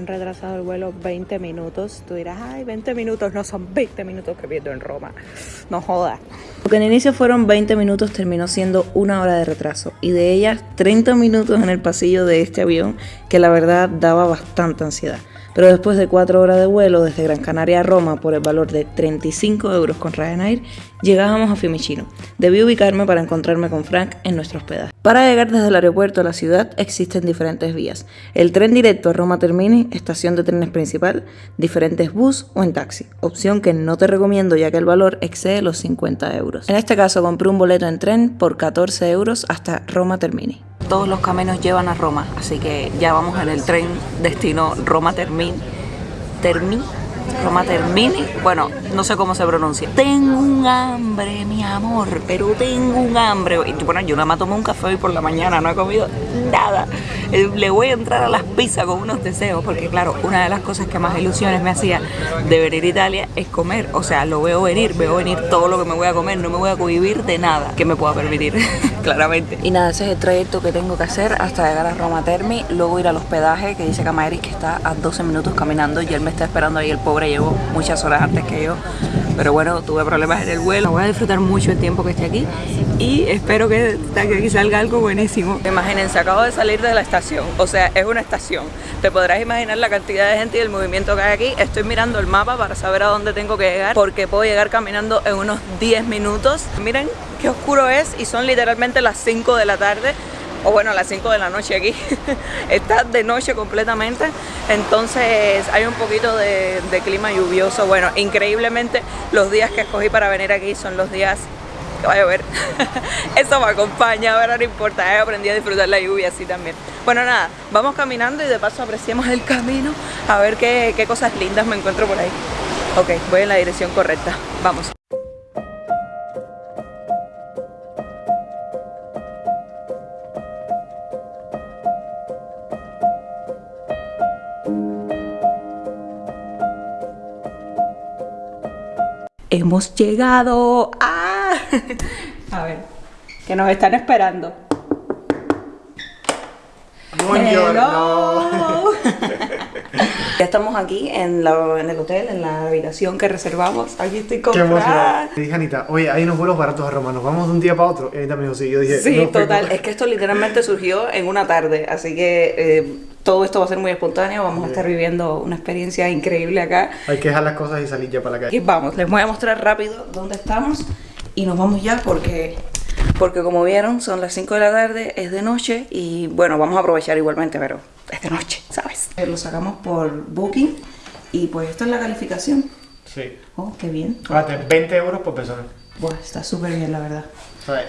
Han retrasado el vuelo 20 minutos. Tú dirás, ay, 20 minutos, no son 20 minutos que pierdo en Roma. No jodas. Lo que en inicio fueron 20 minutos terminó siendo una hora de retraso. Y de ellas 30 minutos en el pasillo de este avión, que la verdad daba bastante ansiedad pero después de cuatro horas de vuelo desde Gran Canaria a Roma por el valor de 35 euros con Ryanair, llegábamos a Fiumicino. Debí ubicarme para encontrarme con Frank en nuestro hospedaje. Para llegar desde el aeropuerto a la ciudad existen diferentes vías. El tren directo a Roma Termini, estación de trenes principal, diferentes bus o en taxi, opción que no te recomiendo ya que el valor excede los 50 euros. En este caso compré un boleto en tren por 14 euros hasta Roma Termini todos los caminos llevan a Roma, así que ya vamos en el tren destino Roma Termini. Termini Roma Termini, bueno, no sé cómo se pronuncia. Tengo un hambre, mi amor, pero tengo un hambre. Y bueno, yo nada más tomé un café hoy por la mañana, no he comido nada. Eh, le voy a entrar a las pizzas con unos deseos, porque claro, una de las cosas que más ilusiones me hacía de venir a Italia es comer. O sea, lo veo venir, veo venir todo lo que me voy a comer, no me voy a cohibir de nada que me pueda permitir, claramente. Y nada, ese es el trayecto que tengo que hacer hasta llegar a Roma Termi, luego ir al hospedaje que dice Camaris que está a 12 minutos caminando y él me está esperando ahí el pobre llevo muchas horas antes que yo pero bueno, tuve problemas en el vuelo. Voy a disfrutar mucho el tiempo que esté aquí y espero que, aquí salga algo buenísimo. Imagínense, acabo de salir de la estación, o sea, es una estación. Te podrás imaginar la cantidad de gente y el movimiento que hay aquí. Estoy mirando el mapa para saber a dónde tengo que llegar porque puedo llegar caminando en unos 10 minutos. Miren qué oscuro es y son literalmente las 5 de la tarde o bueno, a las 5 de la noche aquí, está de noche completamente, entonces hay un poquito de, clima lluvioso, bueno, increíblemente los días que escogí para venir aquí son los días que va a llover, eso me acompaña, ahora no importa, he aprendido a disfrutar la lluvia así también. Bueno nada, vamos caminando y de paso apreciamos el camino, a ver qué, qué cosas lindas me encuentro por ahí. Ok, voy en la dirección correcta, vamos. Hemos llegado. ¡Ah! A ver, que nos están esperando. Buongiorno. ya estamos aquí en, en, el hotel, en la habitación que reservamos. Aquí estoy con Qué emoción. dije Anita, oye, hay unos vuelos baratos a Roma, nos vamos de un día para otro. Y Anita me dijo, sí, yo dije, Sí, total. Es que esto literalmente surgió en una tarde, así que eh, todo esto va a ser muy espontáneo, vamos a estar viviendo una experiencia increíble acá. Hay que dejar las cosas y salir ya para la calle. Y vamos, les voy a mostrar rápido dónde estamos y nos vamos ya porque porque como vieron son las 5 de la tarde, es de noche y bueno, vamos a aprovechar igualmente, pero es de noche, ¿sabes? Lo sacamos por Booking y pues esto es la calificación. Sí. Oh, qué bien. 20 euros por persona. Bueno, está súper bien, la verdad.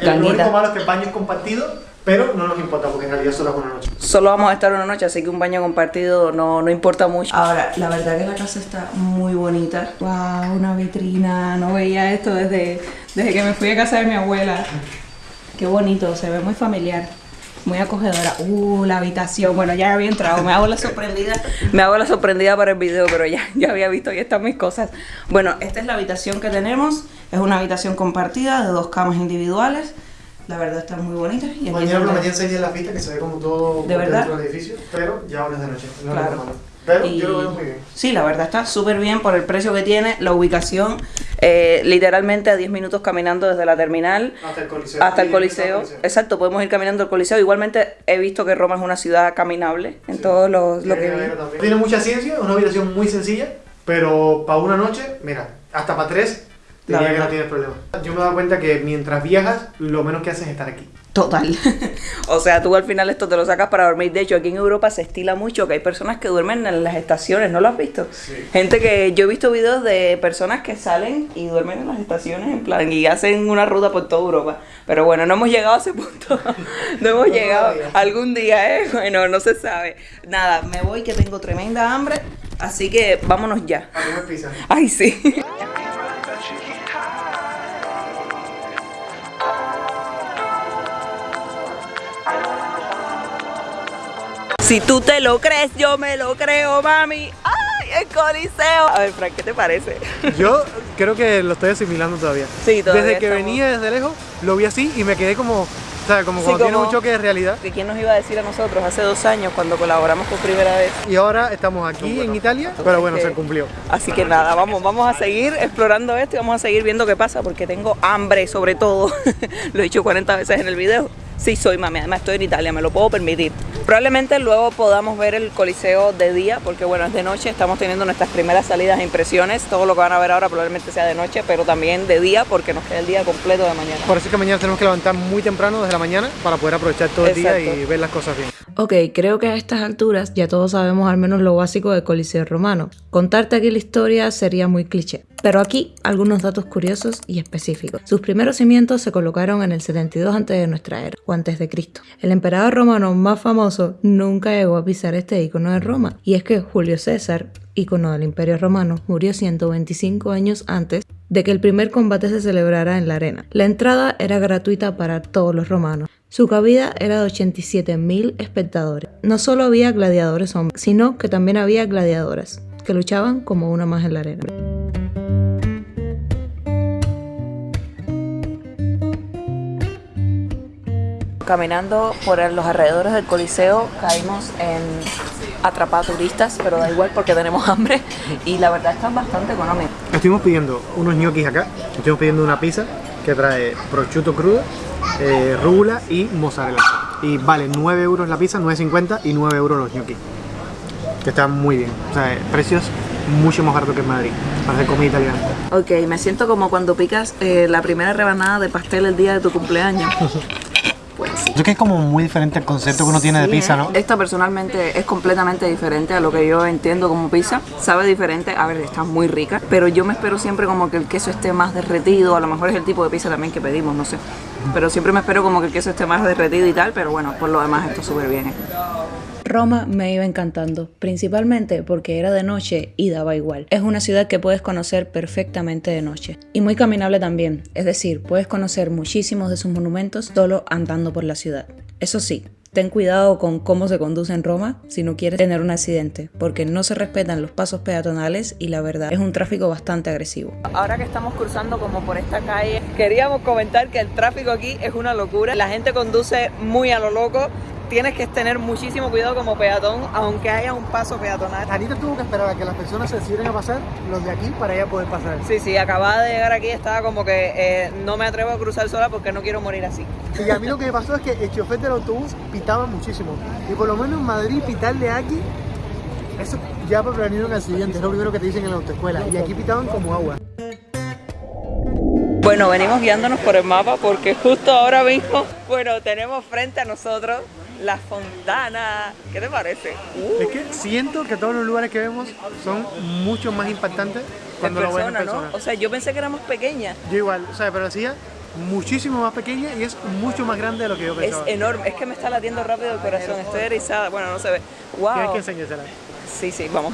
el único malo es que el baño es compartido pero no nos importa porque en realidad solo es una noche. Solo vamos a estar una noche, así que un baño compartido no, no importa mucho. Ahora, la verdad que la casa está muy bonita. Wow, una vitrina. No veía esto desde, desde que me fui a casa de mi abuela. Qué bonito, se ve muy familiar. Muy acogedora. Uh, la habitación. Bueno, ya había entrado. Me hago la sorprendida. Me hago la sorprendida para el video, pero ya, ya había visto y están mis cosas. Bueno, esta es la habitación que tenemos. Es una habitación compartida de dos camas individuales. La verdad está muy bonita. Y Mañana lo metí en la fiesta que se ve como todo ¿De verdad? dentro del edificio, pero ya ahora es de noche. No claro. Pero yo lo veo muy bien. Sí, la verdad está súper bien por el precio que tiene, la ubicación, eh, literalmente a 10 minutos caminando desde la terminal hasta el Coliseo. Hasta el Coliseo. Exacto, podemos ir caminando al Coliseo. Igualmente he visto que Roma es una ciudad caminable en todo lo, lo que. Tiene mucha ciencia, una habitación muy sencilla, pero para una noche, mira, hasta para tres Diría que no tienes problema. Yo me he dado cuenta que mientras viajas, lo menos que haces es estar aquí. Total. o sea, tú al final esto te lo sacas para dormir. De hecho, aquí en Europa se estila mucho que hay personas que duermen en las estaciones, ¿no lo has visto? Sí. Gente que yo he visto videos de personas que salen y duermen en las estaciones en plan y hacen una ruta por toda Europa. Pero bueno, no hemos llegado a ese punto. no hemos llegado algún día, ¿eh? Bueno, no se sabe. Nada, me voy que tengo tremenda hambre, así que vámonos ya. A comer pizza. Ay, sí. Si tú te lo crees, yo me lo creo, mami. ¡Ay, el coliseo! A ver, Frank, ¿qué te parece? Yo creo que lo estoy asimilando todavía. Sí, todavía Desde que venía desde lejos, lo vi así y me quedé como sea, como cuando tiene un choque de realidad. ¿De quién nos iba a decir a nosotros hace dos años cuando colaboramos por primera vez? Y ahora estamos aquí en Italia, pero bueno, se cumplió. Así que nada, vamos, vamos a seguir explorando esto y vamos a seguir viendo qué pasa porque tengo hambre sobre todo. Lo he dicho 40 veces en el video. Sí soy mami, además estoy en Italia, me lo puedo permitir. Probablemente luego podamos ver el coliseo de día, porque bueno, es de noche, estamos teniendo nuestras primeras salidas e impresiones. Todo lo que van a ver ahora probablemente sea de noche, pero también de día, porque nos queda el día completo de mañana. Por eso es que mañana tenemos que levantar muy temprano desde la mañana para poder aprovechar todo el día y ver las cosas bien. Ok, creo que a estas alturas ya todos sabemos al menos lo básico del Coliseo Romano. Contarte aquí la historia sería muy cliché. Pero aquí algunos datos curiosos y específicos. Sus primeros cimientos se colocaron en el 72 antes de nuestra era, o antes de Cristo. El emperador romano más famoso nunca llegó a pisar este icono de Roma, y es que Julio César, icono del Imperio Romano, murió 125 años antes de que el primer combate se celebrara en la arena. La entrada era gratuita para todos los romanos. Su cabida era de 87.000 espectadores. No solo había gladiadores hombres, sino que también había gladiadoras, que luchaban como una más en la arena. Caminando por los alrededores del Coliseo caímos en atrapar turistas, pero da igual porque tenemos hambre y la verdad están bastante económicos. Estuvimos pidiendo unos ñoquis acá, estuvimos pidiendo una pizza que trae prosciutto crudo, eh, rúgula y mozzarella. Y vale 9 euros la pizza, 9.50 y 9 euros los ñoquis. Que están muy bien, o sea, precios mucho más baratos que en Madrid, para hacer comida italiana. Ok, me siento como cuando picas eh, la primera rebanada de pastel el día de tu cumpleaños. Yo creo que es como muy diferente el concepto que uno tiene de pizza, ¿no? Esta personalmente es completamente diferente a lo que yo entiendo como pizza. Sabe diferente, a ver, está muy rica, pero yo me espero siempre como que el queso esté más derretido. A lo mejor es el tipo de pizza también que pedimos, no sé. Pero siempre me espero como que el queso esté más derretido y tal, pero bueno, por lo demás está súper bien. Roma me iba encantando, principalmente porque era de noche y daba igual. Es una ciudad que puedes conocer perfectamente de noche y muy caminable también, es decir, puedes conocer muchísimos de sus monumentos solo andando por la ciudad. Eso sí, Ten cuidado con cómo se conduce en Roma si no quieres tener un accidente, porque no se respetan los pasos peatonales y la verdad es un tráfico bastante agresivo. Ahora que estamos cruzando como por esta calle, queríamos comentar que el tráfico aquí es una locura. La gente conduce muy a lo loco tienes que tener muchísimo cuidado como peatón, aunque haya un paso peatonal. Anita tuvo que esperar a que las personas se decidieran a pasar, los de aquí, para ella poder pasar. Sí, sí, acababa de llegar aquí, estaba como que eh, no me atrevo a cruzar sola porque no quiero morir así. Y a mí lo que me pasó es que el chofer del autobús pitaba muchísimo. Y por lo menos en Madrid, pitarle aquí, eso ya para prevenir un accidente, es lo primero que te dicen en la autoescuela. Y aquí pitaban como agua. Bueno, venimos guiándonos por el mapa porque justo ahora mismo, bueno, tenemos frente a nosotros la fontana. ¿Qué te parece? Es que siento que todos los lugares que vemos son mucho más impactantes cuando lo ves en persona. ¿no? O sea, yo pensé que era más pequeña. Yo igual, o sea, pero decía muchísimo más pequeña y es mucho más grande de lo que yo pensaba. Es enorme, es que me está latiendo rápido el corazón, estoy erizada, bueno, no se ve. Wow. Tienes que enseñársela. Sí, sí, vamos.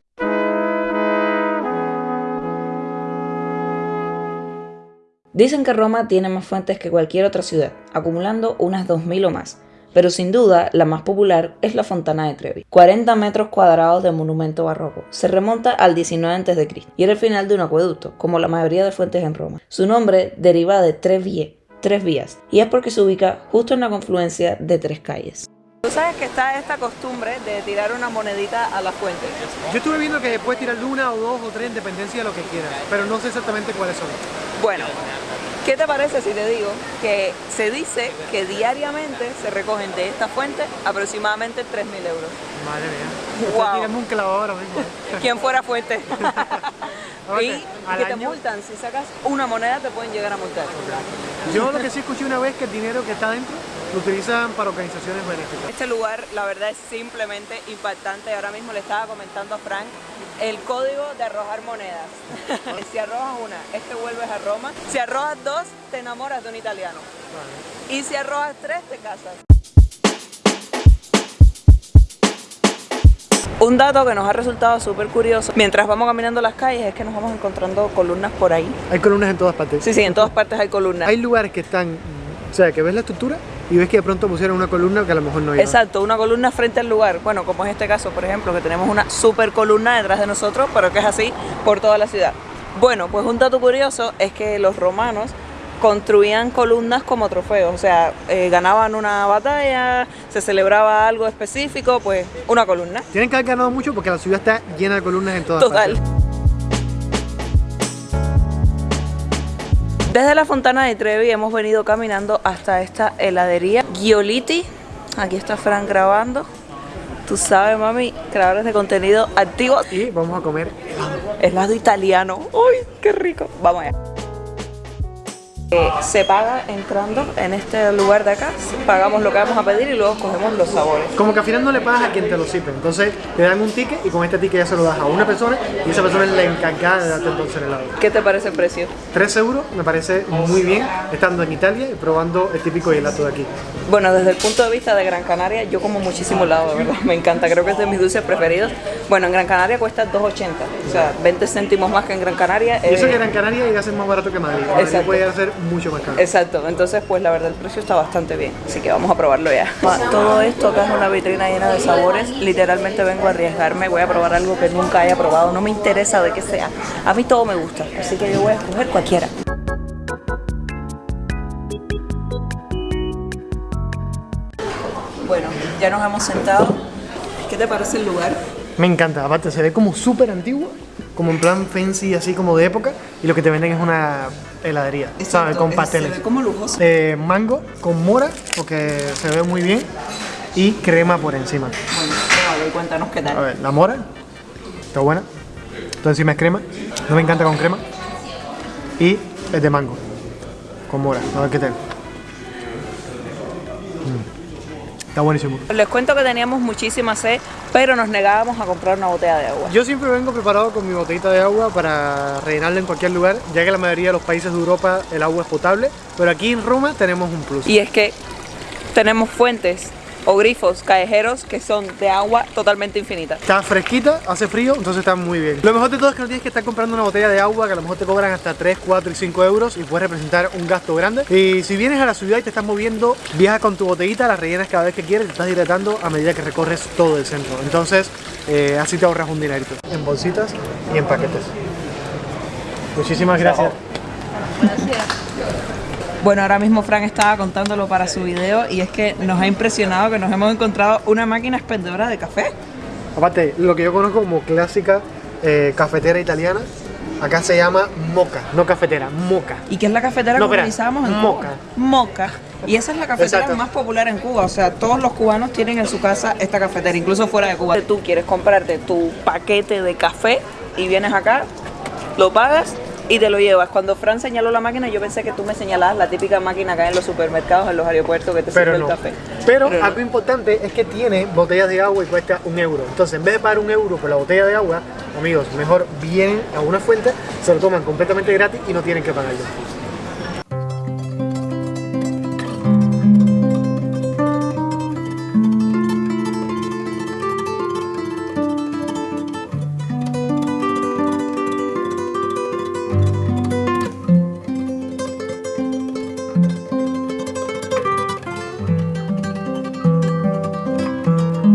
Dicen que Roma tiene más fuentes que cualquier otra ciudad, acumulando unas 2.000 o más pero sin duda la más popular es la Fontana de Trevi. 40 metros cuadrados de monumento barroco. Se remonta al 19 a.C. y era el final de un acueducto, como la mayoría de fuentes en Roma. Su nombre deriva de Trevie, tres vías, y es porque se ubica justo en la confluencia de tres calles. Tú sabes que está esta costumbre de tirar una monedita a la fuente. Yo estuve viendo que puedes tirar una o dos o tres en dependencia de lo que quieras, pero no sé exactamente cuáles son. Bueno, ¿Qué te parece si te digo que se dice que diariamente se recogen de esta fuente aproximadamente 3.000 euros? Madre mía. Wow. un clavo ahora mismo. ¿Quién fuera fuente? y que te multan. Si sacas una moneda te pueden llegar a multar. Yo lo que sí escuché una vez que el dinero que está dentro lo utilizan para organizaciones benéficas. Este lugar, la verdad, es simplemente impactante. Ahora mismo le estaba comentando a Frank el código de arrojar monedas. si arrojas una, es que vuelves a Roma. Si arrojas dos, te enamoras de un italiano. Y si arrojas tres, te casas. Un dato que nos ha resultado súper curioso mientras vamos caminando las calles es que nos vamos encontrando columnas por ahí. Hay columnas en todas partes. Sí, sí, en todas partes hay columnas. Hay lugares que están, o sea, que ves la estructura y ves que de pronto pusieron una columna que a lo mejor no iba. Exacto, una columna frente al lugar. Bueno, como es este caso, por ejemplo, que tenemos una super columna detrás de nosotros, pero que es así por toda la ciudad. Bueno, pues un dato curioso es que los romanos construían columnas como trofeos, o sea, eh, ganaban una batalla, se celebraba algo específico, pues una columna. Tienen que haber ganado mucho porque la ciudad está llena de columnas en todas Total. partes. Desde la Fontana de Trevi hemos venido caminando hasta esta heladería Gioliti. Aquí está Fran grabando. Tú sabes, mami, creadores de contenido activos. Y vamos a comer Helado italiano. ¡Uy, qué rico! Vamos allá. Eh, se paga entrando en este lugar de acá, pagamos lo que vamos a pedir y luego cogemos los sabores. Como que al final no le pagas a quien te lo sirve. Entonces te dan un ticket y con este ticket ya se lo das a una persona y esa persona es la encargada de darte entonces el helado. ¿Qué te parece el precio? 3 euros me parece muy bien estando en Italia y probando el típico gelato de aquí. Bueno, desde el punto de vista de Gran Canaria, yo como muchísimo helado, de verdad, me encanta, creo que es de mis dulces preferidos. Bueno, en Gran Canaria cuesta 2,80, o sea, 20 céntimos más que en Gran Canaria. Y eso eh, que Gran Canaria llega a ser más barato que Madrid. Exacto. puede ser mucho más caro. Exacto, entonces pues la verdad el precio está bastante bien, así que vamos a probarlo ya. Todo esto acá es una vitrina llena de sabores, literalmente vengo a arriesgarme, voy a probar algo que nunca haya probado, no me interesa de qué sea, a mí todo me gusta, así que yo voy a escoger cualquiera. Bueno, ya nos hemos sentado, ¿qué te parece el lugar? Me encanta, aparte se ve como súper antiguo, como en plan fancy, así como de época, y lo que te venden es una heladería, ¿sabes? Con pasteles. Se ve como lujoso. Eh, mango con mora, porque se ve muy bien, y crema por encima. Bueno, y cuéntanos qué A tal. ver, la mora, está buena, todo encima es crema, no me encanta con crema, y es de mango, con mora, a ver qué tal. Mm. Está buenísimo. Les cuento que teníamos muchísima sed, pero nos negábamos a comprar una botella de agua. Yo siempre vengo preparado con mi botellita de agua para rellenarla en cualquier lugar, ya que la mayoría de los países de Europa el agua es potable, pero aquí en Roma tenemos un plus. Y es que tenemos fuentes o grifos callejeros que son de agua totalmente infinita. Está fresquita, hace frío, entonces está muy bien. Lo mejor de todo es que no tienes que estar comprando una botella de agua que a lo mejor te cobran hasta 3, 4 y 5 euros y puede representar un gasto grande. Y si vienes a la ciudad y te estás moviendo, viajas con tu botellita, la rellenas cada vez que quieres, te estás hidratando a medida que recorres todo el centro. Entonces, eh, así te ahorras un dinerito. En bolsitas y en paquetes. Muchísimas gracias. Bueno, ahora mismo Frank estaba contándolo para su video y es que nos ha impresionado que nos hemos encontrado una máquina expendedora de café. Aparte, lo que yo conozco como clásica eh, cafetera italiana, acá se llama moca, no cafetera, moca. ¿Y qué es la cafetera No, que espera, utilizábamos en moca. Cuba? Moca. Y esa es la cafetera Exacto. más popular en Cuba. O sea, todos los cubanos tienen en su casa esta cafetera, incluso fuera de Cuba. Tú quieres comprarte tu paquete de café y vienes acá, lo pagas y te lo llevas. Cuando Fran señaló la máquina, yo pensé que tú me señalabas la típica máquina acá en los supermercados, en los aeropuertos que te Pero sirve no. el café. Pero, Pero no. algo importante es que tiene botellas de agua y cuesta un euro. Entonces, en vez de pagar un euro por la botella de agua, amigos, mejor vienen a una fuente, se lo toman completamente gratis y no tienen que pagarlo.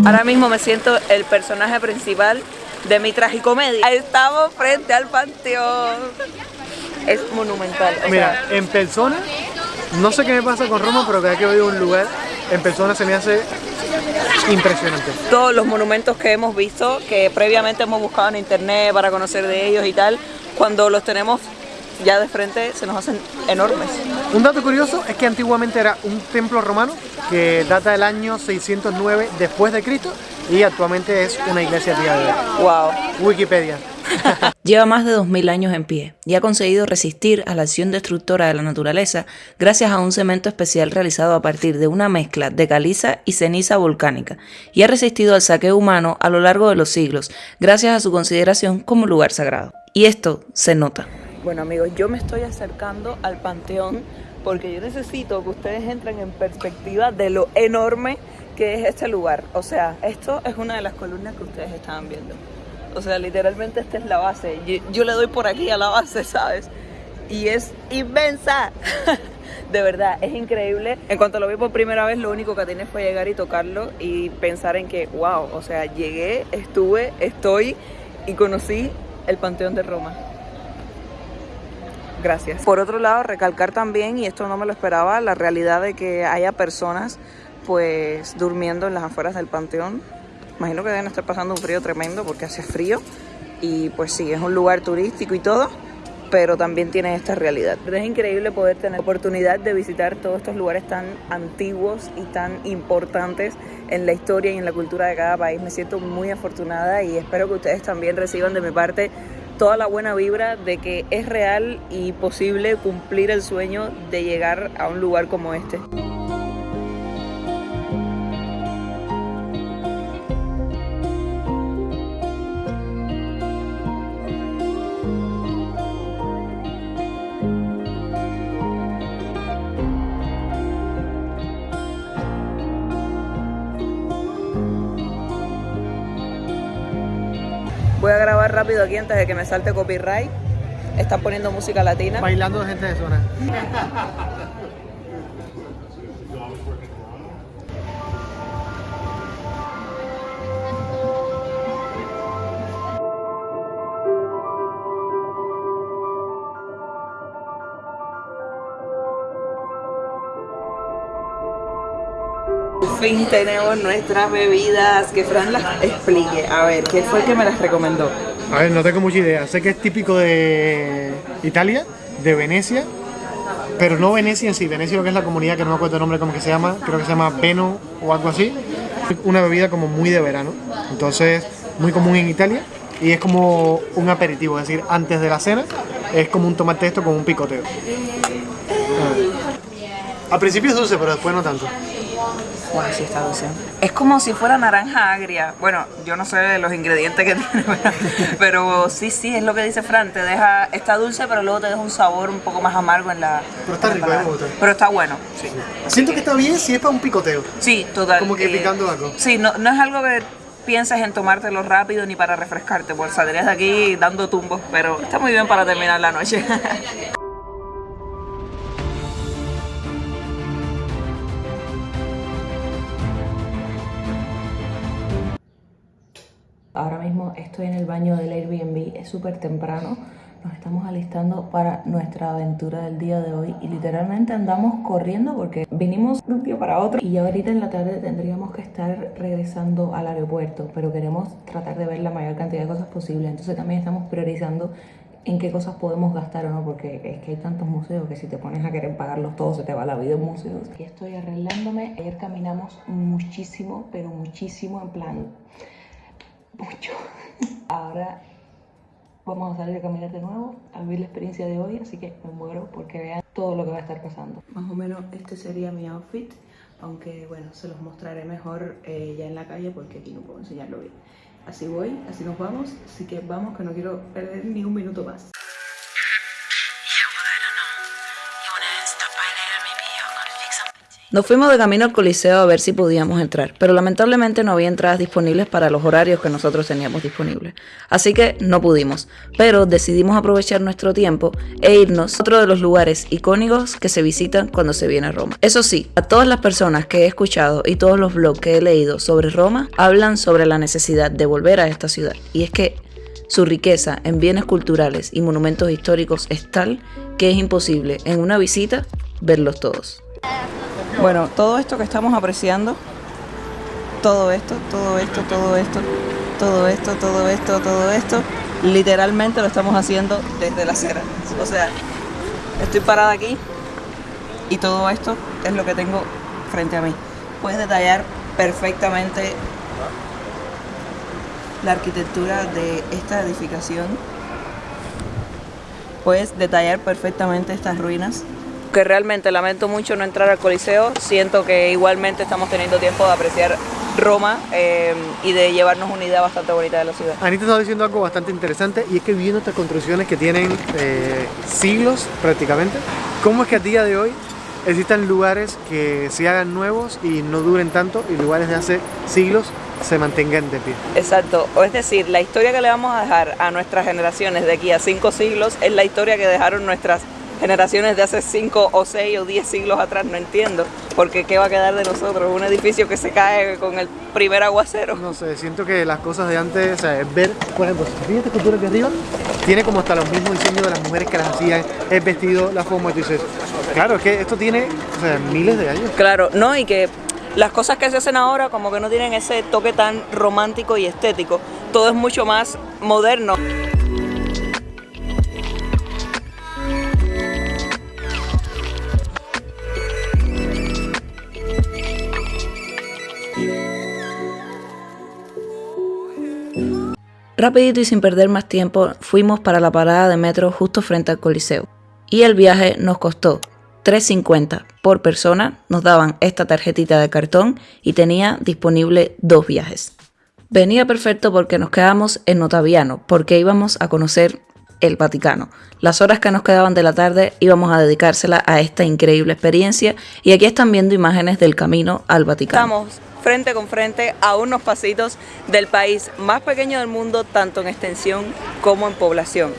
Ahora mismo me siento el personaje principal de mi tragicomedia. Estamos frente al panteón. Es monumental. o Mira, sea, en persona, no sé qué me pasa con Roma, pero cada que voy a un lugar, en persona se me hace impresionante. todos los monumentos que hemos visto, que previamente hemos buscado en internet para conocer de ellos y tal, cuando los tenemos ya de frente se nos hacen enormes. Un dato curioso es que antiguamente era un templo romano que data del año 609 después de Cristo y actualmente es una iglesia día de hoy. Wow. Wikipedia. Lleva más de 2000 años en pie y ha conseguido resistir a la acción destructora de la naturaleza gracias a un cemento especial realizado a partir de una mezcla de caliza y ceniza volcánica y ha resistido al saqueo humano a lo largo de los siglos gracias a su consideración como lugar sagrado. Y esto se nota. Bueno amigos, yo me estoy acercando al panteón porque yo necesito que ustedes entren en perspectiva de lo enorme que es este lugar. O sea, esto es una de las columnas que ustedes estaban viendo. O sea, literalmente esta es la base. Yo, yo le doy por aquí a la base, ¿sabes? Y es inmensa. De verdad, es increíble. En cuanto lo vi por primera vez, lo único que tenía fue llegar y tocarlo y pensar en que, wow, o sea, llegué, estuve, estoy y conocí el Panteón de Roma. Gracias. Por otro lado, recalcar también, y esto no me lo esperaba, la realidad de que haya personas pues durmiendo en las afueras del panteón. Imagino que deben estar pasando un frío tremendo porque hace frío y pues sí, es un lugar turístico y todo, pero también tiene esta realidad. Es increíble poder tener oportunidad de visitar todos estos lugares tan antiguos y tan importantes en la historia y en la cultura de cada país. Me siento muy afortunada y espero que ustedes también reciban de mi parte toda la buena vibra de que es real y posible cumplir el sueño de llegar a un lugar como este. Rápido aquí antes de que me salte copyright. Están poniendo música latina. Bailando gente de zona. fin tenemos nuestras bebidas. Que Fran las explique. A ver, ¿qué fue el que me las recomendó? A ver, no tengo mucha idea. Sé que es típico de Italia, de Venecia, pero no Venecia en sí. Venecia lo que es la comunidad, que no me acuerdo el nombre, cómo que se llama. Creo que se llama Veno o algo así. Una bebida como muy de verano. Entonces, muy común en Italia. Y es como un aperitivo, es decir, antes de la cena. Es como un tomate esto con un picoteo. Al principio es dulce, pero después no tanto. Sí está dulce. Es como si fuera naranja agria. Bueno, yo no sé los ingredientes que tiene, pero sí, sí, es lo que dice Fran. Te deja, está dulce, pero luego te deja un sabor un poco más amargo en la. Pero está rico, palabra. me gusta. Pero está bueno, sí. Siento que está bien si es para un picoteo. Sí, total. Como que eh, picando algo. Sí, no, no es algo que pienses en tomártelo rápido ni para refrescarte, porque saldrías de aquí dando tumbos, pero está muy bien para terminar la noche. estoy en el baño del Airbnb, es súper temprano. Nos estamos alistando para nuestra aventura del día de hoy y literalmente andamos corriendo porque vinimos de un día para otro y ahorita en la tarde tendríamos que estar regresando al aeropuerto, pero queremos tratar de ver la mayor cantidad de cosas posible. Entonces también estamos priorizando en qué cosas podemos gastar o no, porque es que hay tantos museos que si te pones a querer pagarlos todos se te va la vida en museos. Aquí estoy arreglándome. Ayer caminamos muchísimo, pero muchísimo en plan mucho. Ahora vamos a salir a caminar de nuevo, a vivir la experiencia de hoy, así que me muero porque vean todo lo que va a estar pasando. Más o menos este sería mi outfit, aunque bueno, se los mostraré mejor eh, ya en la calle porque aquí no puedo enseñarlo bien. Así voy, así nos vamos, así que vamos que no quiero perder ni un minuto más. Nos fuimos de camino al Coliseo a ver si podíamos entrar, pero lamentablemente no había entradas disponibles para los horarios que nosotros teníamos disponibles. Así que no pudimos, pero decidimos aprovechar nuestro tiempo e irnos a otro de los lugares icónicos que se visitan cuando se viene a Roma. Eso sí, a todas las personas que he escuchado y todos los blogs que he leído sobre Roma hablan sobre la necesidad de volver a esta ciudad. Y es que su riqueza en bienes culturales y monumentos históricos es tal que es imposible en una visita verlos todos. Bueno, todo esto que estamos apreciando, todo esto, todo esto, todo esto, todo esto, todo esto, todo esto, literalmente lo estamos haciendo desde la acera. O sea, estoy parada aquí y todo esto es lo que tengo frente a mí. Puedes detallar perfectamente la arquitectura de esta edificación. Puedes detallar perfectamente estas ruinas que realmente lamento mucho no entrar al Coliseo. Siento que igualmente estamos teniendo tiempo de apreciar Roma eh, y de llevarnos una idea bastante bonita de la ciudad. Anita estaba diciendo algo bastante interesante y es que viendo estas construcciones que tienen eh, siglos prácticamente, ¿cómo es que a día de hoy existan lugares que se hagan nuevos y no duren tanto y lugares de hace siglos se mantengan de pie? Exacto, o es decir, la historia que le vamos a dejar a nuestras generaciones de aquí a cinco siglos es la historia que dejaron nuestras generaciones de hace 5 o 6 o 10 siglos atrás, no entiendo. Porque ¿qué va a quedar de nosotros? Un edificio que se cae con el primer aguacero. No sé, siento que las cosas de antes, o sea, es ver, por ejemplo, si fíjate cultura aquí arriba, tiene como hasta los mismos diseños de las mujeres que las hacían, el vestido, la forma, y tú dices, claro, es que esto tiene o sea, miles de años. Claro, no, y que las cosas que se hacen ahora como que no tienen ese toque tan romántico y estético. Todo es mucho más moderno. Rapidito y sin perder más tiempo, fuimos para la parada de metro justo frente al Coliseo. Y el viaje nos costó 3.50 por persona, nos daban esta tarjetita de cartón y tenía disponible dos viajes. Venía perfecto porque nos quedamos en Otaviano, porque íbamos a conocer el Vaticano. Las horas que nos quedaban de la tarde íbamos a dedicársela a esta increíble experiencia y aquí están viendo imágenes del camino al Vaticano. Frente con frente a unos pasitos del país más pequeño del mundo, tanto en extensión como en población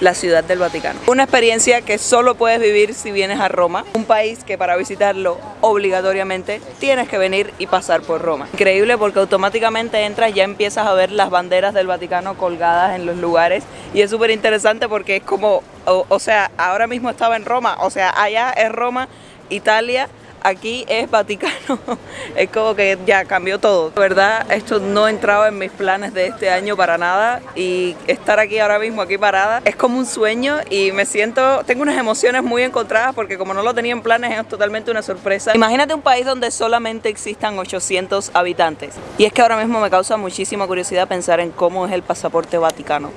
la ciudad del Vaticano. Una experiencia que solo puedes vivir si vienes a Roma, un país que para visitarlo obligatoriamente tienes que venir y pasar por Roma. Increíble porque automáticamente entras ya empiezas a ver las banderas del Vaticano colgadas en los lugares y es súper interesante porque es como, o, o sea, ahora mismo estaba en Roma, o sea, allá es Roma, Italia, aquí es Vaticano. es como que ya cambió todo. De verdad, esto no entraba en mis planes de este año para nada y estar aquí ahora mismo, aquí parada, es como un sueño y me siento, tengo unas emociones muy encontradas porque como no lo tenía en planes es totalmente una sorpresa. Imagínate un país donde solamente existan 800 habitantes. Y es que ahora mismo me causa muchísima curiosidad pensar en cómo es el pasaporte vaticano.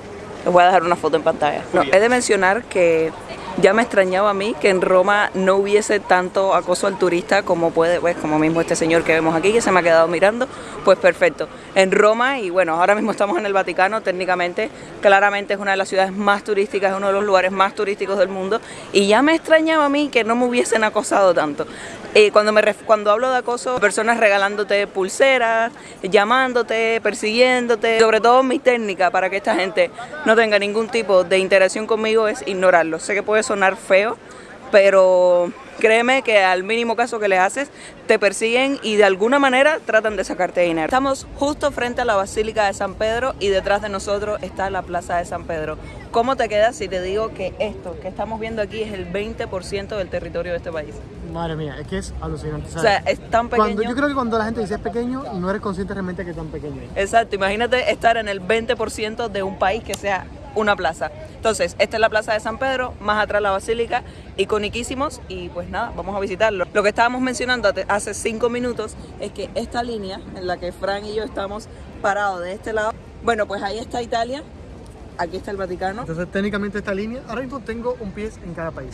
Les voy a dejar una foto en pantalla. No, he de mencionar que ya me extrañaba a mí que en Roma no hubiese tanto acoso al turista como puede, pues como mismo este señor que vemos aquí que se me ha quedado mirando, pues perfecto. En Roma y bueno, ahora mismo estamos en el Vaticano, técnicamente, claramente es una de las ciudades más turísticas, es uno de los lugares más turísticos del mundo y ya me extrañaba a mí que no me hubiesen acosado tanto. Eh, cuando, me cuando hablo de acoso, personas regalándote pulseras, llamándote, persiguiéndote, sobre todo mi técnica para que esta gente no tenga ningún tipo de interacción conmigo es ignorarlo. Sé que puede sonar feo, pero créeme que al mínimo caso que le haces, te persiguen y de alguna manera tratan de sacarte dinero. Estamos justo frente a la Basílica de San Pedro y detrás de nosotros está la Plaza de San Pedro. ¿Cómo te quedas si te digo que esto que estamos viendo aquí es el 20% del territorio de este país? Madre mía, es que es alucinante. O sea, es tan pequeño. yo creo que cuando la gente dice es pequeño, no eres consciente realmente que es tan pequeño. Exacto, imagínate estar en el 20% de un país que sea una plaza. Entonces, esta es la plaza de San Pedro, más atrás la basílica, iconiquísimos y pues nada, vamos a visitarlo. Lo que estábamos mencionando hace cinco minutos es que esta línea en la que Fran y yo estamos parados de este lado, bueno, pues ahí está Italia, aquí está el Vaticano. Entonces, técnicamente esta línea, ahora mismo tengo un pie en cada país.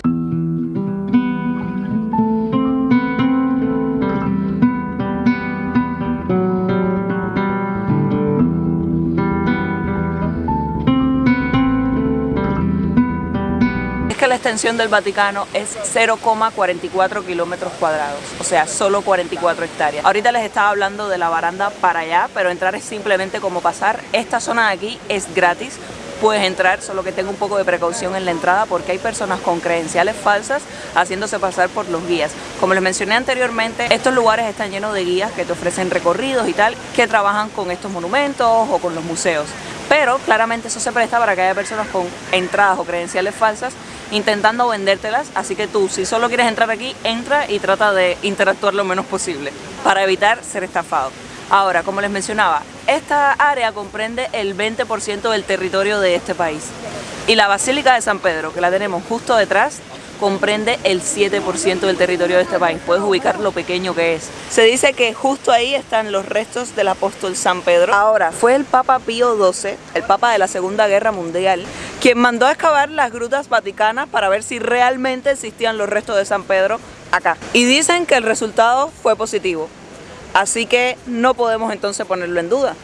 Extensión del Vaticano es 0,44 kilómetros cuadrados, o sea, solo 44 hectáreas. Ahorita les estaba hablando de la baranda para allá, pero entrar es simplemente como pasar. Esta zona de aquí es gratis, puedes entrar, solo que tenga un poco de precaución en la entrada porque hay personas con credenciales falsas haciéndose pasar por los guías. Como les mencioné anteriormente, estos lugares están llenos de guías que te ofrecen recorridos y tal, que trabajan con estos monumentos o con los museos. Pero claramente eso se presta para que haya personas con entradas o credenciales falsas intentando vendértelas, así que tú si solo quieres entrar aquí, entra y trata de interactuar lo menos posible para evitar ser estafado. Ahora, como les mencionaba, esta área comprende el 20% del territorio de este país. Y la Basílica de San Pedro, que la tenemos justo detrás, comprende el 7% del territorio de este país. Puedes ubicar lo pequeño que es. Se dice que justo ahí están los restos del apóstol San Pedro. Ahora, fue el Papa Pío XII, el Papa de la Segunda Guerra Mundial, quien mandó a excavar las grutas vaticanas para ver si realmente existían los restos de San Pedro acá. Y dicen que el resultado fue positivo. Así que no podemos entonces ponerlo en duda.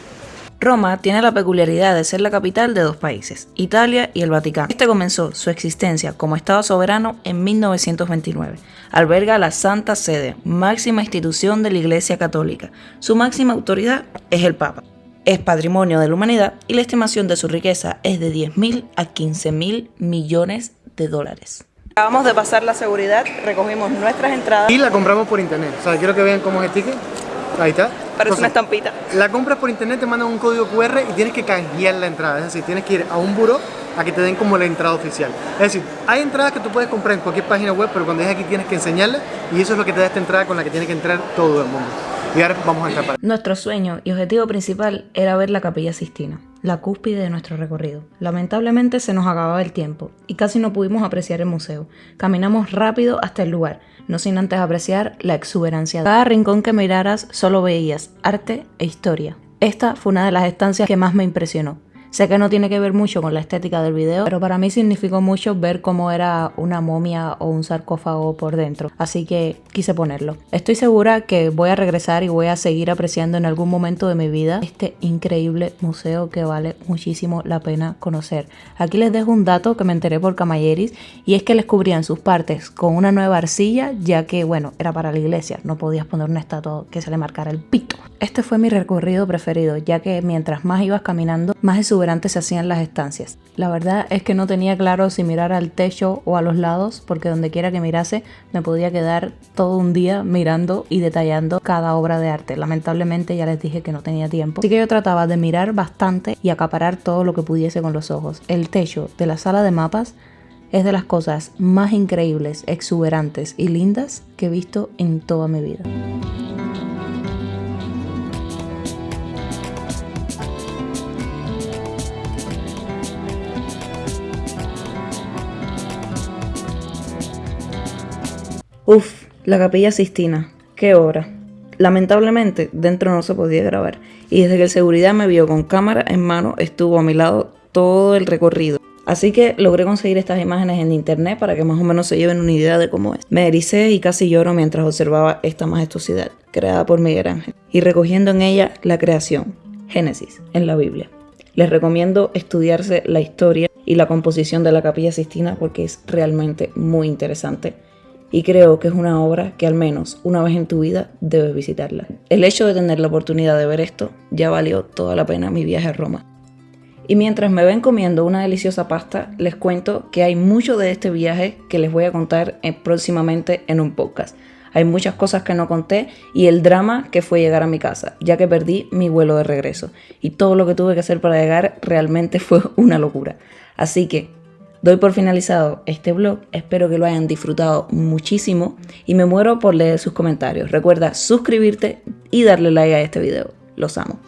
Roma tiene la peculiaridad de ser la capital de dos países, Italia y el Vaticano. Este comenzó su existencia como Estado soberano en 1929. Alberga la Santa Sede, máxima institución de la Iglesia Católica. Su máxima autoridad es el Papa. Es patrimonio de la humanidad y la estimación de su riqueza es de 10.000 a 15.000 millones de dólares. Acabamos de pasar la seguridad, recogimos nuestras entradas. Y la compramos por internet. O sea, quiero que vean cómo es el ticket. Ahí está. Parece una estampita. La compras por internet, te mandan un código QR y tienes que canjear la entrada. Es decir, tienes que ir a un buro a que te den como la entrada oficial. Es decir, hay entradas que tú puedes comprar en cualquier página web, pero cuando es aquí tienes que enseñarla y eso es lo que te da esta entrada con la que tiene que entrar todo el mundo. Y ahora vamos a entrar para... Nuestro sueño y objetivo principal era ver la Capilla Sistina, la cúspide de nuestro recorrido. Lamentablemente se nos acababa el tiempo y casi no pudimos apreciar el museo. Caminamos rápido hasta el lugar, no sin antes apreciar la exuberancia. Cada rincón que miraras solo veías arte e historia. Esta fue una de las estancias que más me impresionó. Sé que no tiene que ver mucho con la estética del video, pero para mí significó mucho ver cómo era una momia o un sarcófago por dentro, así que quise ponerlo. Estoy segura que voy a regresar y voy a seguir apreciando en algún momento de mi vida este increíble museo que vale muchísimo la pena conocer. Aquí les dejo un dato que me enteré por Camalleris y es que les cubrían sus partes con una nueva arcilla ya que, bueno, era para la iglesia, no podías poner una estatua que se le marcara el pito. Este fue mi recorrido preferido ya que mientras más ibas caminando, más exuberante antes se hacían las estancias. La verdad es que no tenía claro si mirar al techo o a los lados, porque donde quiera que mirase me podía quedar todo un día mirando y detallando cada obra de arte. Lamentablemente ya les dije que no tenía tiempo, así que yo trataba de mirar bastante y acaparar todo lo que pudiese con los ojos. El techo de la sala de mapas es de las cosas más increíbles, exuberantes y lindas que he visto en toda mi vida. Uf, la capilla Sistina, qué obra. Lamentablemente, dentro no se podía grabar, y desde que el seguridad me vio con cámara en mano, estuvo a mi lado todo el recorrido. Así que logré conseguir estas imágenes en internet para que más o menos se lleven una idea de cómo es. Me ericé y casi lloro mientras observaba esta majestuosidad, creada por Miguel Ángel, y recogiendo en ella la creación, Génesis, en la Biblia. Les recomiendo estudiarse la historia y la composición de la capilla Sistina porque es realmente muy interesante y creo que es una obra que al menos una vez en tu vida debes visitarla. El hecho de tener la oportunidad de ver esto ya valió toda la pena mi viaje a Roma. Y mientras me ven comiendo una deliciosa pasta, les cuento que hay mucho de este viaje que les voy a contar próximamente en un podcast. Hay muchas cosas que no conté y el drama que fue llegar a mi casa, ya que perdí mi vuelo de regreso. Y todo lo que tuve que hacer para llegar realmente fue una locura. Así que Doy por finalizado este blog, espero que lo hayan disfrutado muchísimo y me muero por leer sus comentarios. Recuerda suscribirte y darle like a este video. Los amo.